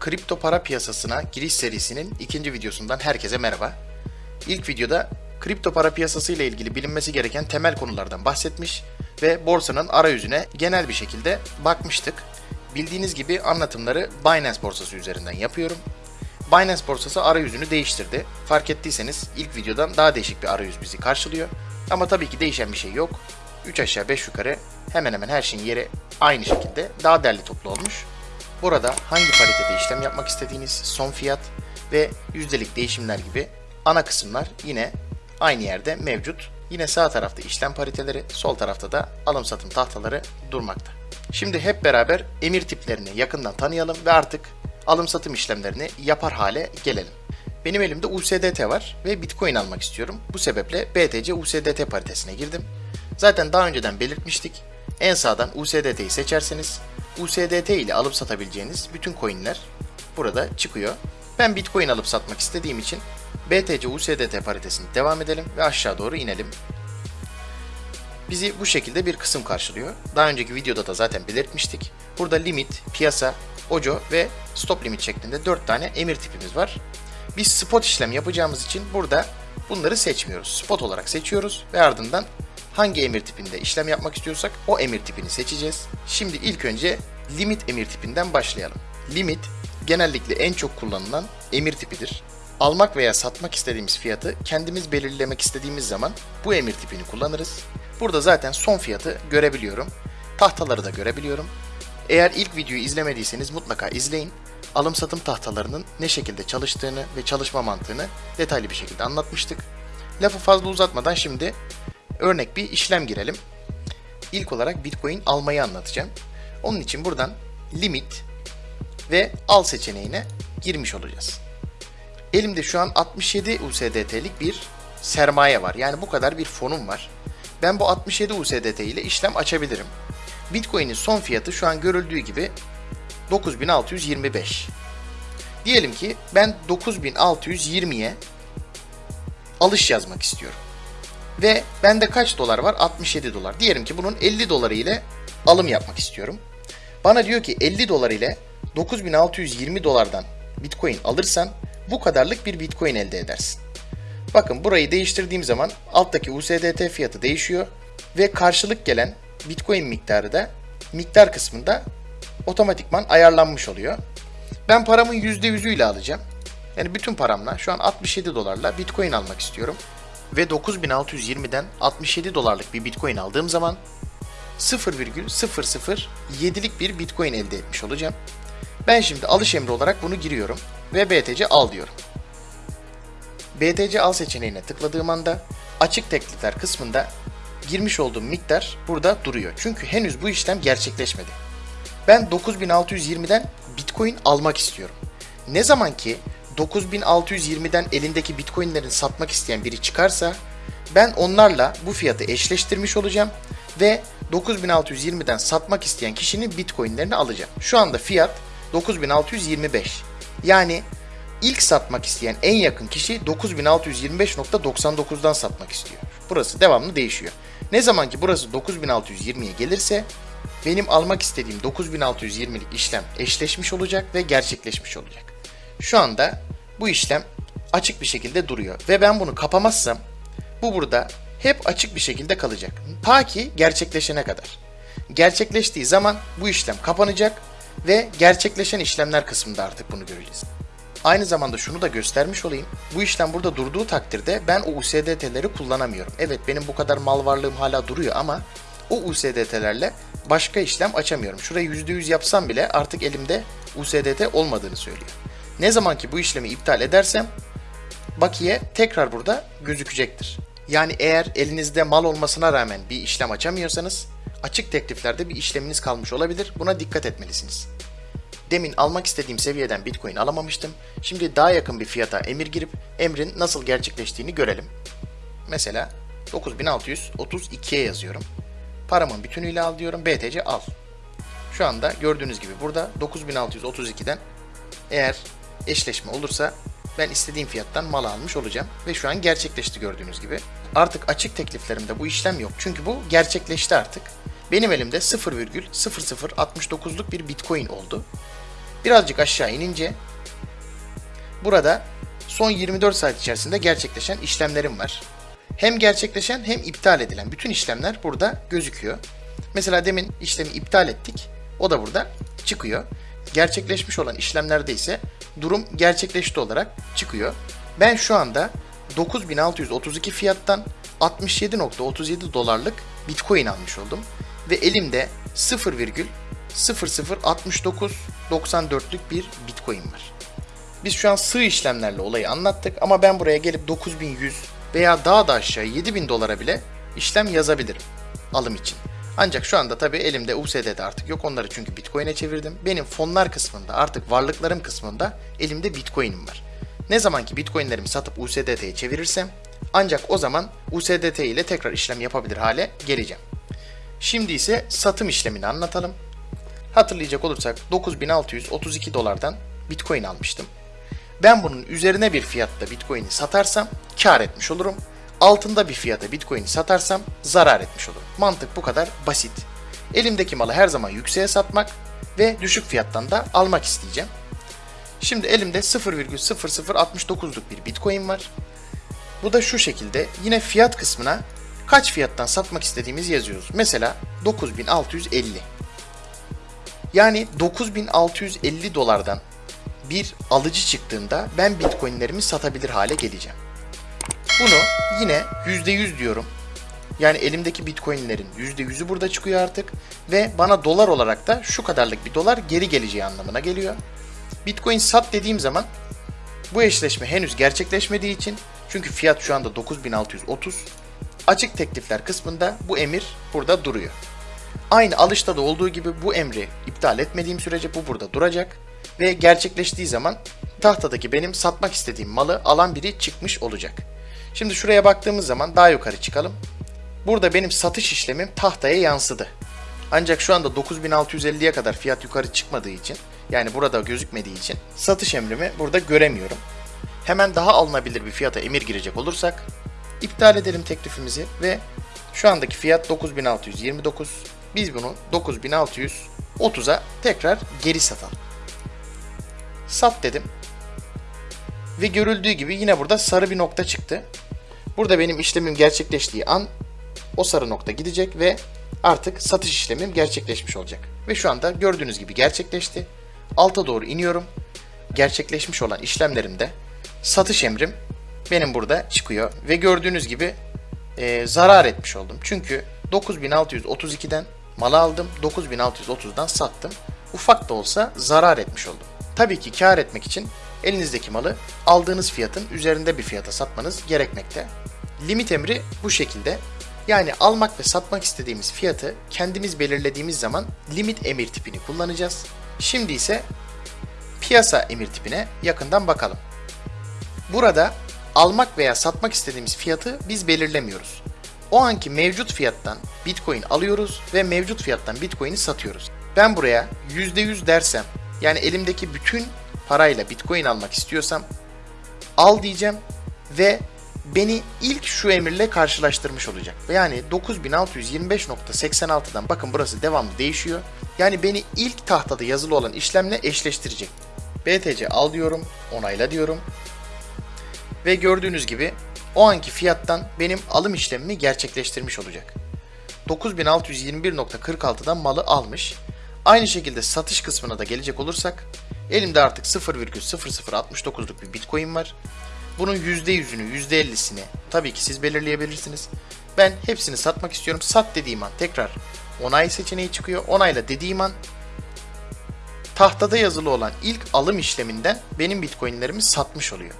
Kripto para piyasasına giriş serisinin ikinci videosundan herkese merhaba. İlk videoda kripto para piyasası ile ilgili bilinmesi gereken temel konulardan bahsetmiş ve borsanın arayüzüne genel bir şekilde bakmıştık. Bildiğiniz gibi anlatımları Binance borsası üzerinden yapıyorum. Binance borsası arayüzünü değiştirdi. Fark ettiyseniz ilk videodan daha değişik bir arayüz bizi karşılıyor. Ama tabii ki değişen bir şey yok. 3 aşağı 5 yukarı hemen hemen her şeyin yeri aynı şekilde daha derli toplu olmuş. Burada hangi paritede işlem yapmak istediğiniz, son fiyat ve yüzdelik değişimler gibi ana kısımlar yine aynı yerde mevcut. Yine sağ tarafta işlem pariteleri, sol tarafta da alım satım tahtaları durmakta. Şimdi hep beraber emir tiplerini yakından tanıyalım ve artık alım satım işlemlerini yapar hale gelelim. Benim elimde USDT var ve Bitcoin almak istiyorum. Bu sebeple BTC USDT paritesine girdim. Zaten daha önceden belirtmiştik. En sağdan USDT'yi seçerseniz USDT ile alıp satabileceğiniz bütün coinler burada çıkıyor. Ben Bitcoin alıp satmak istediğim için BTC USDT paritesini devam edelim ve aşağı doğru inelim. Bizi bu şekilde bir kısım karşılıyor. Daha önceki videoda da zaten belirtmiştik. Burada limit, piyasa, ojo ve stop limit şeklinde 4 tane emir tipimiz var. Biz spot işlem yapacağımız için burada bunları seçmiyoruz. Spot olarak seçiyoruz ve ardından hangi emir tipinde işlem yapmak istiyorsak o emir tipini seçeceğiz. Şimdi ilk önce limit emir tipinden başlayalım. Limit genellikle en çok kullanılan emir tipidir. Almak veya satmak istediğimiz fiyatı kendimiz belirlemek istediğimiz zaman bu emir tipini kullanırız. Burada zaten son fiyatı görebiliyorum. Tahtaları da görebiliyorum. Eğer ilk videoyu izlemediyseniz mutlaka izleyin. Alım satım tahtalarının ne şekilde çalıştığını ve çalışma mantığını detaylı bir şekilde anlatmıştık. Lafı fazla uzatmadan şimdi örnek bir işlem girelim. İlk olarak Bitcoin almayı anlatacağım. Onun için buradan limit ve al seçeneğine girmiş olacağız. Elimde şu an 67 USDT'lik bir sermaye var. Yani bu kadar bir fonum var. Ben bu 67 USDT ile işlem açabilirim. Bitcoin'in son fiyatı şu an görüldüğü gibi 9625. Diyelim ki ben 9620'ye alış yazmak istiyorum. Ve bende kaç dolar var? 67 dolar. Diyelim ki bunun 50 doları ile alım yapmak istiyorum. Bana diyor ki 50 dolar ile 9620 dolardan Bitcoin alırsan bu kadarlık bir Bitcoin elde edersin. Bakın burayı değiştirdiğim zaman alttaki USDT fiyatı değişiyor ve karşılık gelen Bitcoin miktarı da miktar kısmında otomatikman ayarlanmış oluyor. Ben paramın %100'üyle alacağım. Yani bütün paramla şu an 67 dolarla Bitcoin almak istiyorum. Ve 9620'den 67 dolarlık bir Bitcoin aldığım zaman 0,007'lik bir Bitcoin elde etmiş olacağım. Ben şimdi alış emri olarak bunu giriyorum ve BTC al diyorum. BTC al seçeneğine tıkladığım anda açık teklifler kısmında girmiş olduğum miktar burada duruyor. Çünkü henüz bu işlem gerçekleşmedi. Ben 9620'den Bitcoin almak istiyorum. Ne zaman ki 9620'den elindeki Bitcoin'lerin satmak isteyen biri çıkarsa ben onlarla bu fiyatı eşleştirmiş olacağım ve 9620'den satmak isteyen kişinin Bitcoin'lerini alacağım. Şu anda fiyat 9625. Yani ilk satmak isteyen en yakın kişi 9625.99'dan satmak istiyor. Burası devamlı değişiyor. Ne zaman ki burası 9620'ye gelirse benim almak istediğim 9620'lik işlem eşleşmiş olacak ve gerçekleşmiş olacak. Şu anda bu işlem açık bir şekilde duruyor ve ben bunu kapamazsam bu burada hep açık bir şekilde kalacak. Ta ki gerçekleşene kadar. Gerçekleştiği zaman bu işlem kapanacak ve gerçekleşen işlemler kısmında artık bunu göreceğiz. Aynı zamanda şunu da göstermiş olayım. Bu işlem burada durduğu takdirde ben o USDT'leri kullanamıyorum. Evet benim bu kadar mal varlığım hala duruyor ama o USDT'lerle başka işlem açamıyorum. Şurayı %100 yapsam bile artık elimde USDT olmadığını söylüyor. Ne zaman ki bu işlemi iptal edersem bakiye tekrar burada gözükecektir. Yani eğer elinizde mal olmasına rağmen bir işlem açamıyorsanız açık tekliflerde bir işleminiz kalmış olabilir. Buna dikkat etmelisiniz. Demin almak istediğim seviyeden Bitcoin alamamıştım. Şimdi daha yakın bir fiyata emir girip emrin nasıl gerçekleştiğini görelim. Mesela 9632'ye yazıyorum. Paramın bütünüyle al diyorum. BTC al. Şu anda gördüğünüz gibi burada 9632'den eğer eşleşme olursa ben istediğim fiyattan mal almış olacağım. Ve şu an gerçekleşti gördüğünüz gibi. Artık açık tekliflerimde bu işlem yok. Çünkü bu gerçekleşti artık. benim elimde 0,0069'luk bir bitcoin oldu. Birazcık aşağı inince burada son 24 saat içerisinde gerçekleşen işlemlerim var. Hem gerçekleşen hem iptal edilen bütün işlemler burada gözüküyor. Mesela demin işlemi iptal ettik. O da burada çıkıyor. Gerçekleşmiş olan işlemlerde ise durum gerçekleşti olarak çıkıyor. Ben şu anda 9632 fiyattan 67.37 dolarlık Bitcoin almış oldum. Ve elimde 0,006994'lük bir Bitcoin var. Biz şu an sığ işlemlerle olayı anlattık ama ben buraya gelip 9100 veya daha da aşağı 7000 dolara bile işlem yazabilirim alım için. Ancak şu anda tabii elimde USDT artık yok. Onları çünkü Bitcoin'e çevirdim. Benim fonlar kısmında artık varlıklarım kısmında elimde Bitcoin'im var. Ne zaman ki Bitcoin'lerimi satıp USDT'ye çevirirsem ancak o zaman USDT ile tekrar işlem yapabilir hale geleceğim. Şimdi ise satım işlemini anlatalım. Hatırlayacak olursak 9632 dolardan Bitcoin almıştım. Ben bunun üzerine bir fiyatta Bitcoin'i satarsam kar etmiş olurum. Altında bir fiyata Bitcoin'i satarsam zarar etmiş olurum. Mantık bu kadar basit. Elimdeki malı her zaman yükseğe satmak ve düşük fiyattan da almak isteyeceğim. Şimdi elimde 0,0069'luk bir Bitcoin var. Bu da şu şekilde yine fiyat kısmına kaç fiyattan satmak istediğimizi yazıyoruz. Mesela 9650. Yani 9650 dolardan bir alıcı çıktığında ben bitcoinlerimi satabilir hale geleceğim. Bunu yine %100 diyorum. Yani elimdeki bitcoinlerin %100'ü burada çıkıyor artık. Ve bana dolar olarak da şu kadarlık bir dolar geri geleceği anlamına geliyor. Bitcoin sat dediğim zaman bu eşleşme henüz gerçekleşmediği için çünkü fiyat şu anda 9630 açık teklifler kısmında bu emir burada duruyor. Aynı alışta da olduğu gibi bu emri iptal etmediğim sürece bu burada duracak ve gerçekleştiği zaman tahtadaki benim satmak istediğim malı alan biri çıkmış olacak. Şimdi şuraya baktığımız zaman daha yukarı çıkalım. Burada benim satış işlemim tahtaya yansıdı. Ancak şu anda 9650'ye kadar fiyat yukarı çıkmadığı için yani burada gözükmediği için satış emrimi burada göremiyorum. Hemen daha alınabilir bir fiyata emir girecek olursak iptal edelim teklifimizi ve şu andaki fiyat 9629. Biz bunu 9630'a tekrar geri satalım. Sat dedim. Ve görüldüğü gibi yine burada sarı bir nokta çıktı. Burada benim işlemim gerçekleştiği an o sarı nokta gidecek ve artık satış işlemim gerçekleşmiş olacak. Ve şu anda gördüğünüz gibi gerçekleşti. Alta doğru iniyorum. Gerçekleşmiş olan işlemlerimde satış emrim benim burada çıkıyor. Ve gördüğünüz gibi e, zarar etmiş oldum. Çünkü 9632'den mal aldım. 9630'dan sattım. Ufak da olsa zarar etmiş oldum. Tabii ki kar etmek için elinizdeki malı aldığınız fiyatın üzerinde bir fiyata satmanız gerekmekte. Limit emri bu şekilde. Yani almak ve satmak istediğimiz fiyatı kendimiz belirlediğimiz zaman limit emir tipini kullanacağız. Şimdi ise piyasa emir tipine yakından bakalım. Burada almak veya satmak istediğimiz fiyatı biz belirlemiyoruz. O anki mevcut fiyattan Bitcoin alıyoruz ve mevcut fiyattan Bitcoin'i satıyoruz. Ben buraya %100 dersem yani elimdeki bütün parayla Bitcoin almak istiyorsam al diyeceğim ve beni ilk şu emirle karşılaştırmış olacak. Yani 9625.86'dan bakın burası devamlı değişiyor. Yani beni ilk tahtada yazılı olan işlemle eşleştirecek. BTC al diyorum, onayla diyorum. Ve gördüğünüz gibi o anki fiyattan benim alım işlemimi gerçekleştirmiş olacak. 9621.46'dan malı almış. Aynı şekilde satış kısmına da gelecek olursak elimde artık 0,0069'luk bir Bitcoin var. Bunun %100'ünü, %50'sini tabii ki siz belirleyebilirsiniz. Ben hepsini satmak istiyorum. Sat dediğim an tekrar onay seçeneği çıkıyor. Onayla dediğim an tahtada yazılı olan ilk alım işleminden benim Bitcoin'lerimi satmış oluyor.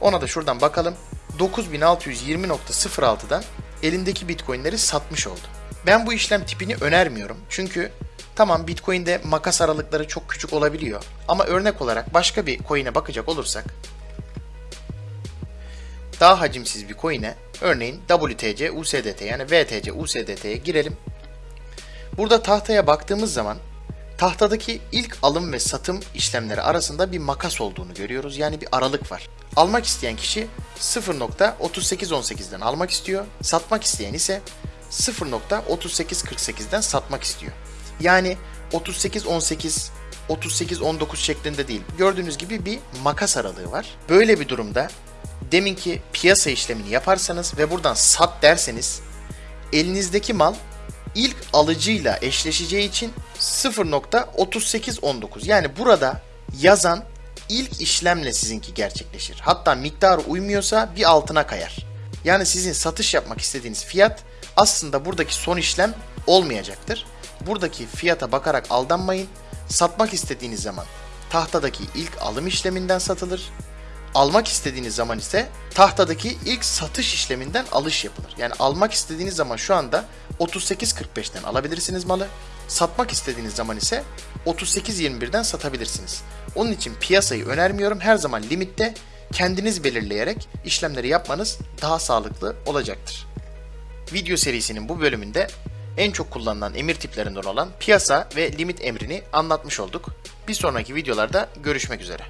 Ona da şuradan bakalım. 9620.06'dan elimdeki Bitcoin'leri satmış oldu. Ben bu işlem tipini önermiyorum. Çünkü tamam Bitcoin'de makas aralıkları çok küçük olabiliyor. Ama örnek olarak başka bir coin'e bakacak olursak daha hacimsiz bir coin'e örneğin WTC USDT yani VTC USDT'ye girelim. Burada tahtaya baktığımız zaman tahtadaki ilk alım ve satım işlemleri arasında bir makas olduğunu görüyoruz. Yani bir aralık var. Almak isteyen kişi 0.3818'den almak istiyor. Satmak isteyen ise 0.3848'den satmak istiyor. Yani 38.18 38.19 şeklinde değil. Gördüğünüz gibi bir makas aralığı var. Böyle bir durumda deminki piyasa işlemini yaparsanız ve buradan sat derseniz elinizdeki mal ilk alıcıyla eşleşeceği için 0.3819 yani burada yazan ilk işlemle sizinki gerçekleşir. Hatta miktarı uymuyorsa bir altına kayar. Yani sizin satış yapmak istediğiniz fiyat aslında buradaki son işlem olmayacaktır. Buradaki fiyata bakarak aldanmayın. Satmak istediğiniz zaman tahtadaki ilk alım işleminden satılır. Almak istediğiniz zaman ise tahtadaki ilk satış işleminden alış yapılır. Yani almak istediğiniz zaman şu anda 38.45'ten alabilirsiniz malı. Satmak istediğiniz zaman ise 38.21'den satabilirsiniz. Onun için piyasayı önermiyorum. Her zaman limitte kendiniz belirleyerek işlemleri yapmanız daha sağlıklı olacaktır. Video serisinin bu bölümünde en çok kullanılan emir tiplerinden olan piyasa ve limit emrini anlatmış olduk. Bir sonraki videolarda görüşmek üzere.